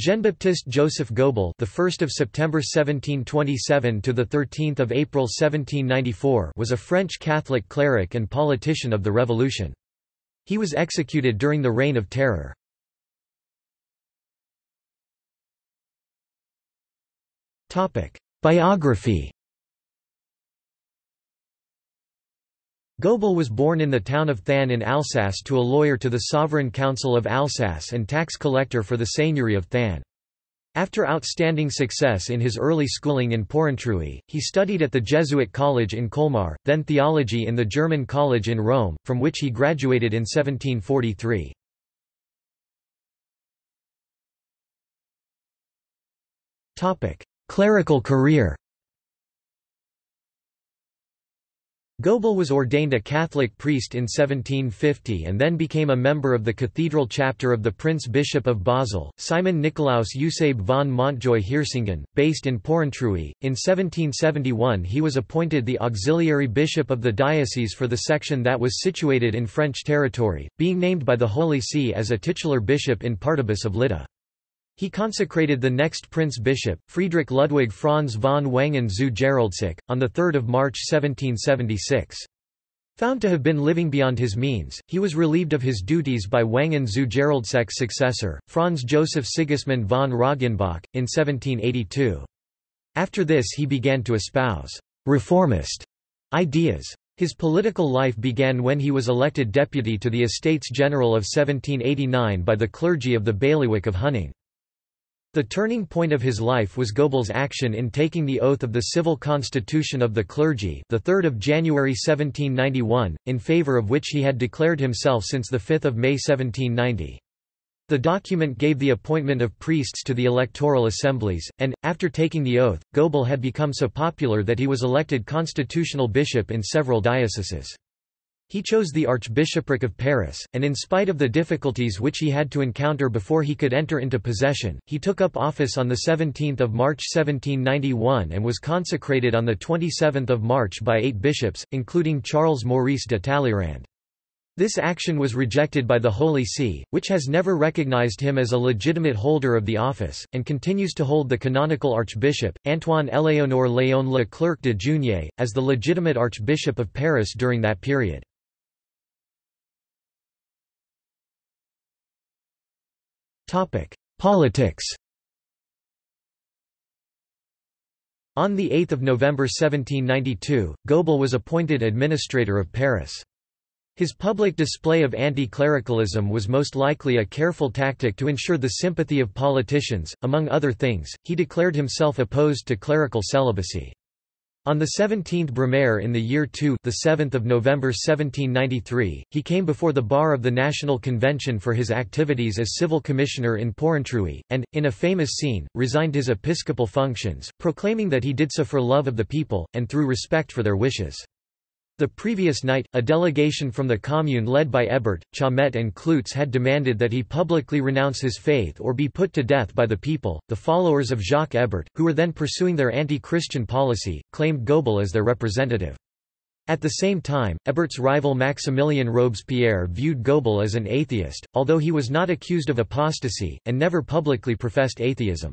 Jean-Baptiste Joseph Gobel, the 1st of September 1727 to the 13th of April 1794, was a French Catholic cleric and politician of the Revolution. He was executed during the Reign of Terror. Topic: Biography. Gobel was born in the town of Thann in Alsace to a lawyer to the Sovereign Council of Alsace and tax collector for the Seigneury of Thann. After outstanding success in his early schooling in Porrentruy, he studied at the Jesuit College in Colmar, then theology in the German College in Rome, from which he graduated in 1743. Clerical career Gobel was ordained a Catholic priest in 1750 and then became a member of the cathedral chapter of the Prince Bishop of Basel, Simon Nikolaus Eusebe von Montjoy Hirsingen, based in Porrentruy. In 1771 he was appointed the auxiliary bishop of the diocese for the section that was situated in French territory, being named by the Holy See as a titular bishop in partibus of Lydda. He consecrated the next prince-bishop, Friedrich Ludwig Franz von Wangen zu Geroldseck, on 3 March 1776. Found to have been living beyond his means, he was relieved of his duties by Wangen zu Geroldseck's successor, Franz Joseph Sigismund von Roggenbach, in 1782. After this he began to espouse «reformist» ideas. His political life began when he was elected deputy to the Estates General of 1789 by the clergy of the bailiwick of Huningue. The turning point of his life was Gobel's action in taking the oath of the civil constitution of the clergy the 3rd of January 1791, in favor of which he had declared himself since 5 May 1790. The document gave the appointment of priests to the electoral assemblies, and, after taking the oath, Gobel had become so popular that he was elected constitutional bishop in several dioceses. He chose the Archbishopric of Paris, and in spite of the difficulties which he had to encounter before he could enter into possession, he took up office on 17 March 1791 and was consecrated on 27 March by eight bishops, including Charles Maurice de Talleyrand. This action was rejected by the Holy See, which has never recognized him as a legitimate holder of the office, and continues to hold the canonical archbishop, Antoine Éléonore Léon Le Clerc de Juigné, as the legitimate archbishop of Paris during that period. Politics On 8 November 1792, Gobel was appointed administrator of Paris. His public display of anti-clericalism was most likely a careful tactic to ensure the sympathy of politicians. Among other things, he declared himself opposed to clerical celibacy. On the 17th Brumaire in the year 2 the 7th of November 1793, he came before the bar of the National Convention for his activities as civil commissioner in Porrentruy, and, in a famous scene, resigned his episcopal functions, proclaiming that he did so for love of the people, and through respect for their wishes. The previous night, a delegation from the Commune led by Hébert, Chaumette and Cloots had demanded that he publicly renounce his faith or be put to death by the people. The followers of Jacques Hébert, who were then pursuing their anti-Christian policy, claimed Gobel as their representative. At the same time, Hébert's rival Maximilien Robespierre viewed Gobel as an atheist, although he was not accused of apostasy, and never publicly professed atheism.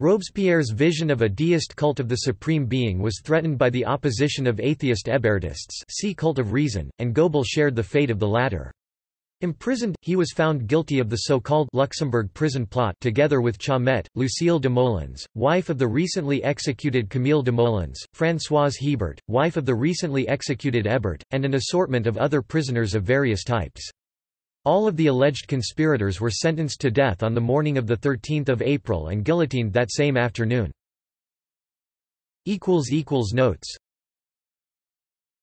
Robespierre's vision of a deist cult of the supreme being was threatened by the opposition of atheist Hébertists see cult of reason, and Gobel shared the fate of the latter. Imprisoned, he was found guilty of the so-called Luxembourg prison plot together with Chaumette, Lucille Desmoulins, wife of the recently executed Camille Desmoulins, Françoise Hebert, wife of the recently executed Hébert, and an assortment of other prisoners of various types. All of the alleged conspirators were sentenced to death on the morning of 13 April and guillotined that same afternoon. Notes